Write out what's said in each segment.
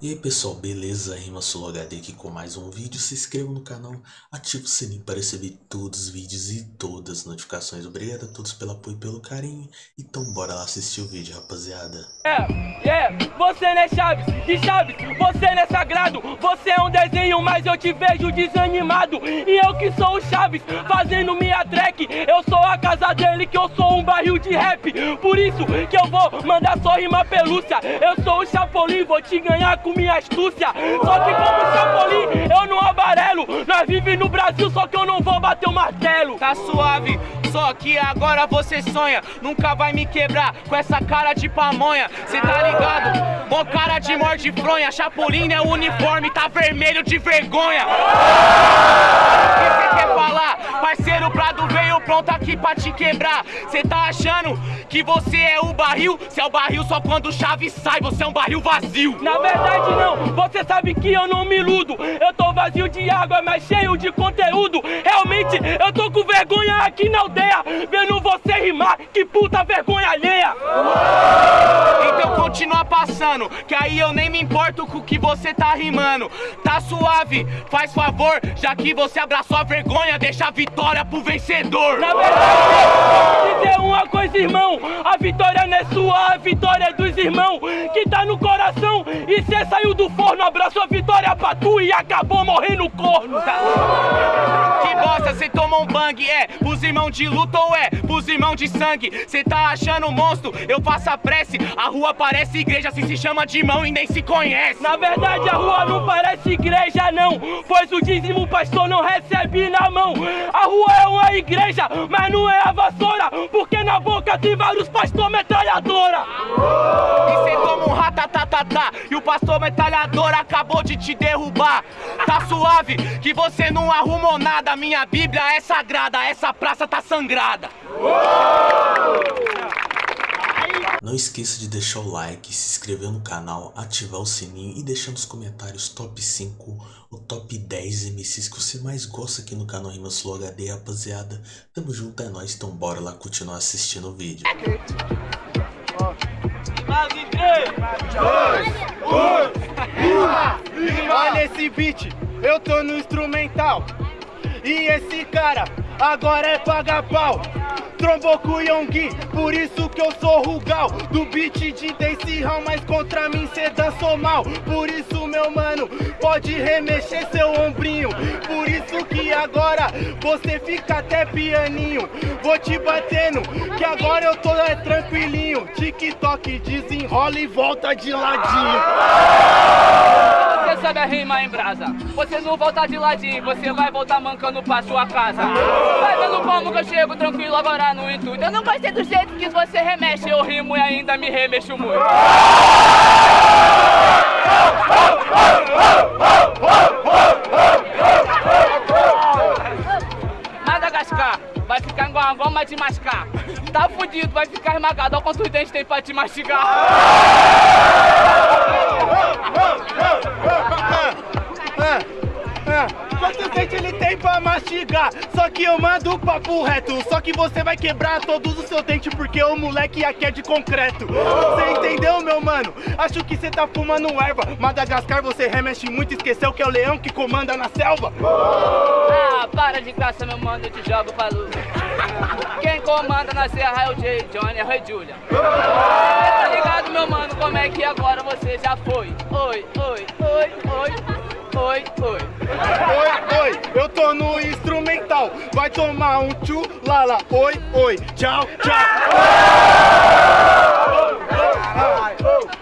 E aí pessoal, beleza? Rima HD aqui com mais um vídeo. Se inscreva no canal, ative o sininho para receber todos os vídeos e todas as notificações. Obrigado a todos pelo apoio e pelo carinho. Então bora lá assistir o vídeo, rapaziada. É, é, você não é Chaves, e Chaves, você não é sagrado. Você é um desenho, mas eu te vejo desanimado. E eu que sou o Chaves, fazendo minha track. Eu sou a casa dele, que eu sou um barril de rap. Por isso que eu vou mandar só rima pelúcia. Eu sou o Chapolin, vou te ganhar com com minha astúcia. Só que como Chapolin, eu não amarelo. Nós vivemos no Brasil, só que eu não vou bater o martelo. Tá suave, só que agora você sonha. Nunca vai me quebrar com essa cara de pamonha. Cê tá ligado? Mó cara de morde fronha. Chapolin é o uniforme, tá vermelho de vergonha. Aqui pra te quebrar. Cê tá achando que você é o barril? Se é o barril só quando o chave sai, você é um barril vazio. Na verdade não, você sabe que eu não me iludo. Eu tô vazio de água, mas cheio de conteúdo. Realmente eu tô com vergonha aqui na aldeia, vendo você rimar. Que puta vergonha alheia. Então continua passando, que aí eu nem me importo com o que você tá rimando. Tá suave, faz favor, já que você abraçou a vergonha, deixa a vitória pro vencedor. Na verdade, dizer uma coisa, irmão. A vitória não é sua, a vitória é dos irmãos que tá no coração. E cê saiu do forno, abraçou a vitória pra tu e acabou morrendo corno. Que bosta, cê tomou um bang, é pros irmãos de luta ou é pros irmãos de sangue? Cê tá achando monstro, eu faço a prece. A rua parece igreja, se se chama de irmão e nem se conhece. Na verdade, a rua não parece igreja, não. Pois o dízimo pastor não recebe na mão. A rua é uma igreja, mas não é a vassoura. Porque na boca tem vários pastor metralhadora. E cê toma um ratatatata e o pastor metralhador acabou de te derrubar. Tá suave que você não arrumou nada. Minha Bíblia é sagrada, essa praça tá sangrada. Não esqueça de deixar o like, se inscrever no canal, ativar o sininho e deixar nos comentários top 5 ou top 10 MCs que você mais gosta aqui no canal Rimas Flow HD, rapaziada. Tamo junto, é nóis, então bora lá continuar assistindo o vídeo. Olha esse beat, eu tô no instrumental E esse cara agora é paga pau Trombou com o por isso que eu sou Rugal. Do beat de Daisy Hall, mas contra mim cê dançou mal. Por isso meu mano, pode remexer seu ombrinho. Por isso que agora você fica até pianinho. Vou te batendo, que agora eu tô é, tranquilinho. TikTok desenrola e volta de ladinho sabe a rima em brasa Você não volta de ladinho, você vai voltar mancando pra sua casa Vai vendo como que eu chego tranquilo agora no intuito. Eu não gostei do jeito que você remexe, eu rimo e ainda me remexo muito. Madagascar, vai ficar igual a goma de mascar. Tá fudido, vai ficar esmagado. Olha quantos dentes tem pra te mastigar. Tem pra mastigar? Só que eu mando o papo reto Só que você vai quebrar todos os seus dentes Porque o moleque aqui é de concreto Você entendeu, meu mano? Acho que você tá fumando erva Madagascar você remexe muito Esqueceu que é o leão que comanda na selva Ah, para de graça, meu mano Eu te jogo pra luz Quem comanda na serra é o Jay Johnny, é o Rei Julia Tá ligado, meu mano? Como é que agora você já foi? Oi, oi, oi, oi Oi, oi. Oi, oi, eu tô no instrumental. Vai tomar um tchu, lala. Oi, oi, tchau, tchau.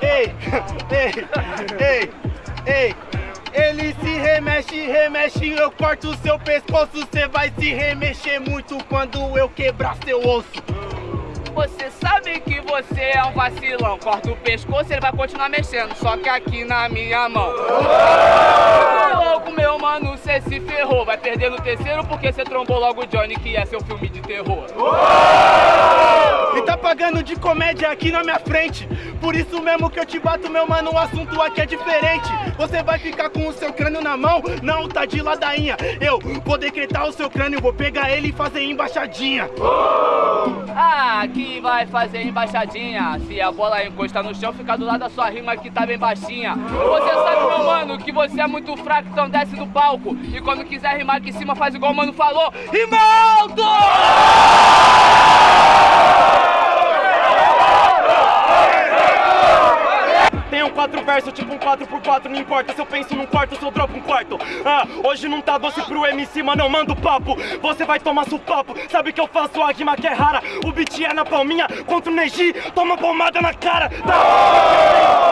Ei, ei, ei, ei. Ele se remexe, remexe, eu corto o seu pescoço. Cê vai se remexer muito quando eu quebrar seu osso. Você sabe que você é um vacilão. Corta o pescoço, ele vai continuar mexendo Só que aqui na minha mão. Logo, meu mano, cê se ferrou. Vai perder no terceiro porque cê trombou logo o Johnny Que é seu filme de terror E tá pagando de comédia aqui na minha frente. Por isso mesmo que eu te bato, meu mano, o assunto aqui é diferente. Você vai ficar com o seu crânio na mão? Não, tá de ladainha. Eu vou decretar o seu crânio, vou pegar ele e fazer embaixadinha. Ah, que vai fazer embaixadinha. Se a bola encostar no chão, fica do lado da sua rima que tá bem baixinha. Você sabe, meu mano, que você é muito fraco, então desce do palco. E quando quiser rimar aqui em cima, faz igual o mano falou. Rima quatro versos, tipo um 4x4, não importa se eu penso num quarto, se eu dropo um quarto. Ah, hoje não tá doce pro MC, mas não mando papo. Você vai tomar seu papo, sabe que eu faço a rima que é rara. O beat é na palminha, contra o Neji, toma pomada na cara. Tá?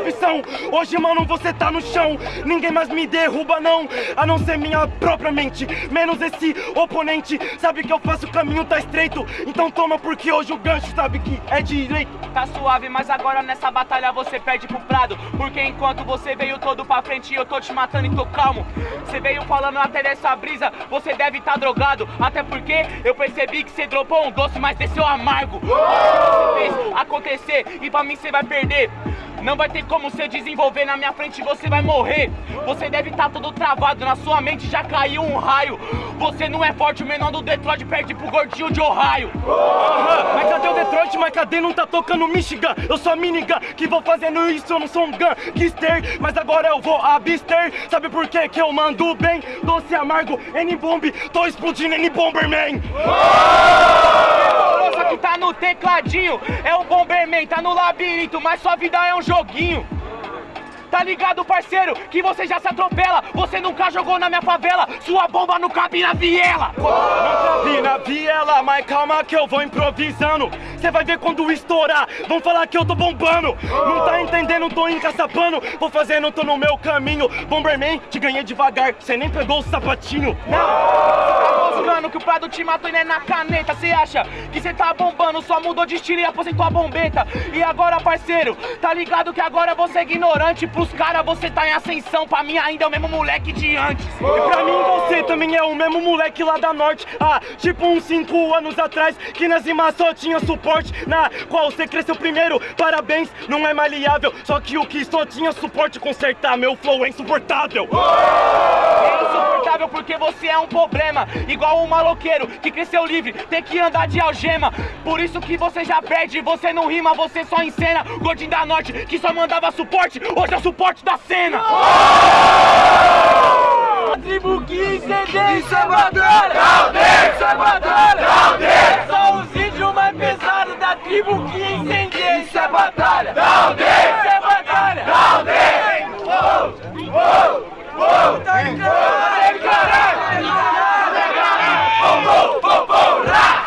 Percepção, hoje mano você tá no chão. Ninguém mais me derruba não, a não ser minha própria mente. Menos esse oponente, sabe que eu faço o caminho tá estreito. Então toma porque hoje o gancho sabe que é direito. Tá suave, mas agora nessa batalha você perde pro Prado Porque enquanto você veio todo pra frente eu tô te matando e tô calmo Você veio falando até dessa brisa, você deve tá drogado Até porque eu percebi que você dropou um doce, mas desceu amargo Você fez acontecer e pra mim você vai perder não vai ter como você desenvolver na minha frente, você vai morrer. Você deve estar tá todo travado, na sua mente já caiu um raio. Você não é forte, o menor do Detroit perde pro gordinho de Ohio. Aham, mas cadê o Detroit? Mas cadê não tá tocando Michigan? Eu sou a minigun que vou fazendo isso, eu não sou um gangster. Mas agora eu vou abster. Sabe por quê? Que eu mando bem? Doce amargo, N-Bomb, tô explodindo N-Bomberman. Só que tá no tecladinho, é o Bomberman, tá no labirinto, mas sua vida é um joguinho. Tá ligado, parceiro? Que você já se atropela. Você nunca jogou na minha favela. Sua bomba não cabe na viela. Não cabe na viela, mas calma que eu vou improvisando. Cê vai ver quando estourar. Vão falar que eu tô bombando. Não tá entendendo, tô encaçapando. Vou fazendo, tô no meu caminho. Bomberman, te ganhei devagar. Cê nem pegou o sapatinho. Não, moscando que o Prado te matou e não é na caneta. Cê acha que cê tá bombando? Só mudou de estilo e aposentou a bombeta. E agora, parceiro, tá ligado que agora você é ignorante. Pros caras você tá em ascensão. Pra mim ainda é o mesmo moleque de antes. E pra mim você também é o mesmo moleque lá da norte. Ah, tipo uns 5 anos atrás, que nas rimas só tinha suporte. Na qual você cresceu primeiro, parabéns, não é maleável. Só que o que só tinha suporte consertar, meu flow é insuportável. É insuportável porque você é um problema Igual um maloqueiro que cresceu livre Tem que andar de algema. Por isso que você já perde Você não rima, você só encena. Gordinho da Norte que só mandava suporte Hoje é o suporte da cena. A tribo que incendeu Isso é batalha Isso é batalha Só os índios mais pesados da tribo que incendeu Isso é batalha! Isso é batalha! Uou, uou, tá ligado, caralho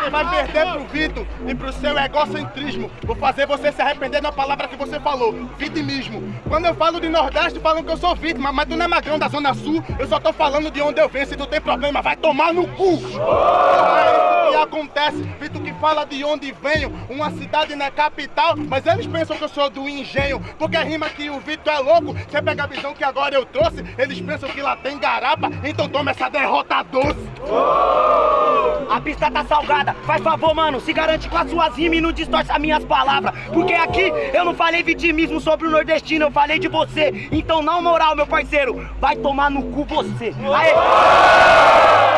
Você vai perder pro Vitor e pro seu egocentrismo. Vou fazer você se arrepender da palavra que você falou, vitimismo. Quando eu falo de Nordeste, falam que eu sou vítima, mas tu não é magrão da Zona Sul, eu só tô falando de onde eu venho. Se tu tem problema, vai tomar no cu! Isso que acontece, Vitor que fala de onde venho, uma cidade na capital, mas eles pensam que eu sou do engenho, porque rima que o Vitor é louco. Você pega a visão que agora eu trouxe, eles pensam que lá tem garapa, então toma essa derrota doce. A pista tá salgada, faz favor, mano, se garante com as suas rimas e não distorce as minhas palavras. Porque aqui eu não falei vitimismo sobre o nordestino, eu falei de você. Então, não moral, meu parceiro, vai tomar no cu você. Aê! E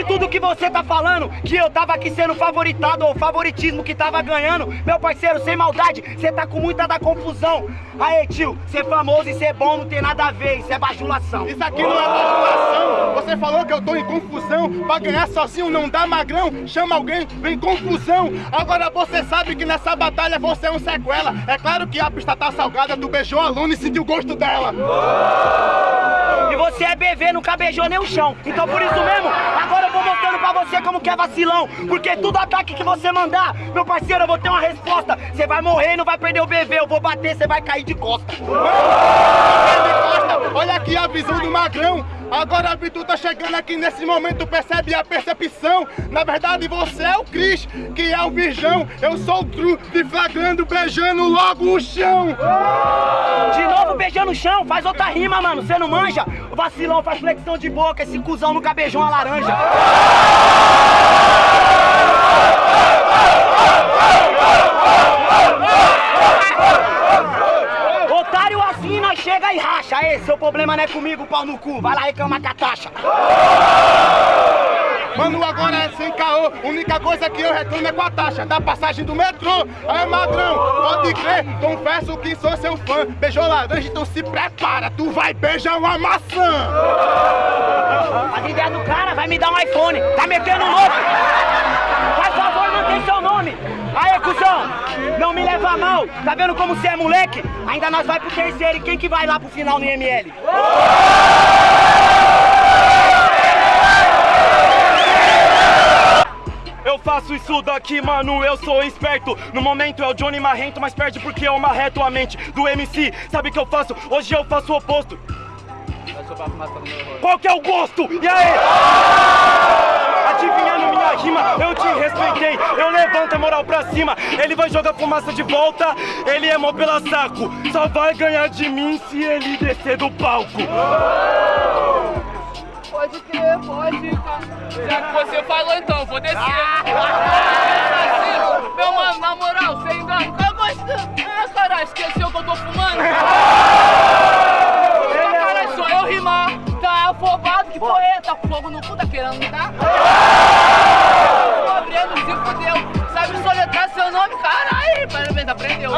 sobre tudo que você tá falando, que eu tava aqui sendo favoritado ou favoritismo que tava ganhando, meu parceiro, sem maldade, você tá com muita da confusão. Aê, tio, ser famoso e ser bom não tem nada a ver, isso é bajulação. Isso aqui não é bajulação. Você falou que eu tô em confusão. Pra ganhar sozinho não dá magrão. Chama alguém, vem confusão. Agora você sabe que nessa batalha você é um sequela. É claro que a pista tá salgada, tu beijou a Luna e sentiu o gosto dela. Você é BV, nunca beijou nem o chão. Então por isso mesmo, agora eu vou mostrando pra você como que é vacilão. Porque tudo ataque que você mandar, meu parceiro, eu vou ter uma resposta. Você vai morrer e não vai perder o BV. Eu vou bater, você vai cair de costa. Olha aqui a visão do magrão. Agora a Vitu tá chegando aqui nesse momento, percebe a percepção. Na verdade, você é o Cris, que é o virgão. Eu sou o Tru, te flagrando, beijando logo o chão. De novo beijando no chão, faz outra rima, mano. Você não manja? O vacilão faz flexão de boca, esse cuzão nunca beijou uma laranja. Otário assim, nós chega e racha. Ei, seu problema não é comigo, pau no cu. Vai lá reclamar com a taxa. Mano, agora é sem caô. Única coisa que eu reclamo é com a taxa da passagem do metrô. Aí, madrão, pode crer, confesso que sou seu fã. Beijou laranja, então se prepara, tu vai beijar uma maçã. As ideias do cara vai me dar um iPhone. Tá metendo louco? Faz favor, mantém seu nome. Aê, cuzão, não me leva mal. Tá vendo como você é moleque? Ainda nós vai pro terceiro e quem que vai lá pro final no IML? Eu faço isso daqui, mano, eu sou esperto. No momento é o Johnny Marrento, mas perde porque eu marreto a mente do MC Sabe o que eu faço? Hoje eu faço o oposto. Qual que é o gosto? E aí? Adivinhando minha rima, eu te respeitei. Eu levanto a moral pra cima. Ele vai jogar fumaça de volta. Ele é mó pela saco. Só vai ganhar de mim se ele descer do palco Pode crer, pode. Já que você falou, então, vou descer. Meu mano, na moral, sem engano, cara gostando. Ah, caralho, esqueceu que eu tô fumando? Caralho, sou eu rimar. Tá afobado, que porra é? Tá com fogo no cu, tá querendo me dar? Tô abrindo, se fudeu. Sabe soletrar seu nome? Caralho, parabéns, aprendeu.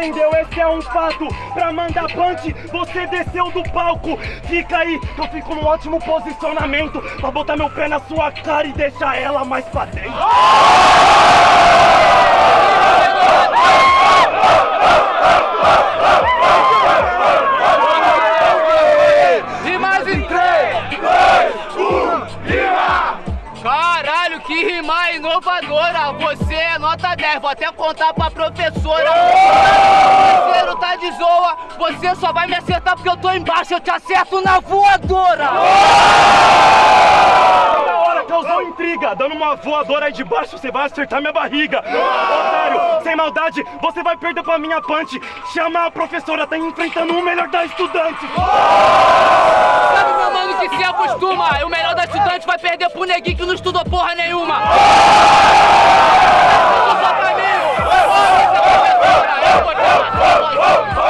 Esse é um fato Pra mandar punch, você desceu do palco Fica aí, eu fico num ótimo posicionamento Pra botar meu pé na sua cara e deixar ela mais pra dentro E mais em 3, 2, 1, rima! Caralho, que rima inovadora! Você é nota 10, vou até contar pra professora. Parceiro, tá de zoa, você só vai me acertar porque eu tô embaixo, eu te acerto na voadora! Da hora, causou intriga Dando uma voadora aí de baixo, você vai acertar minha barriga Otário, sem maldade, você vai perder pra minha punch Chama a professora, tá enfrentando o melhor da estudante Sabe, meu mano, que se acostuma? O melhor da estudante vai perder pro neguinho que não estudou porra nenhuma! Eu vou te passar, Não, não,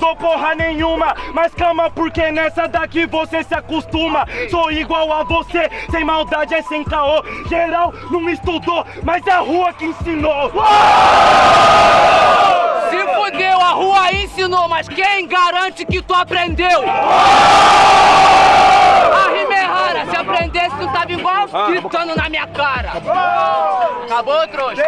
estudou porra nenhuma Mas calma, porque nessa daqui você se acostuma Sou igual a você, sem maldade é sem caô Geral não estudou, mas é a rua que ensinou Se fudeu, a rua ensinou, mas quem garante que tu aprendeu? A rima se aprendesse tu tava igual gritando na minha cara. Acabou, trouxa?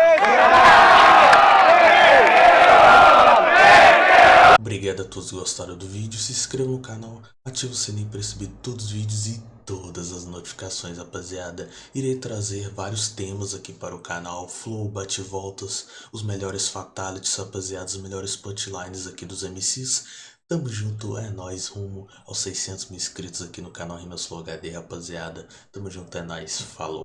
Obrigado a todos que gostaram do vídeo, se inscreva no canal, ative o sininho para receber todos os vídeos e todas as notificações, rapaziada. Irei trazer vários temas aqui para o canal, flow, bate-voltas, os melhores fatalities, rapaziada, os melhores punchlines aqui dos MCs. Tamo junto, é nóis, rumo aos 600 mil inscritos aqui no canal Rimas Flow HD, rapaziada. Tamo junto, é nóis, falou.